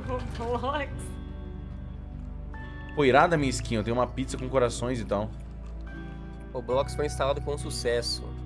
no Roblox. Pô, irada minha skin. Eu tenho uma pizza com corações e tal. O Roblox foi instalado com sucesso.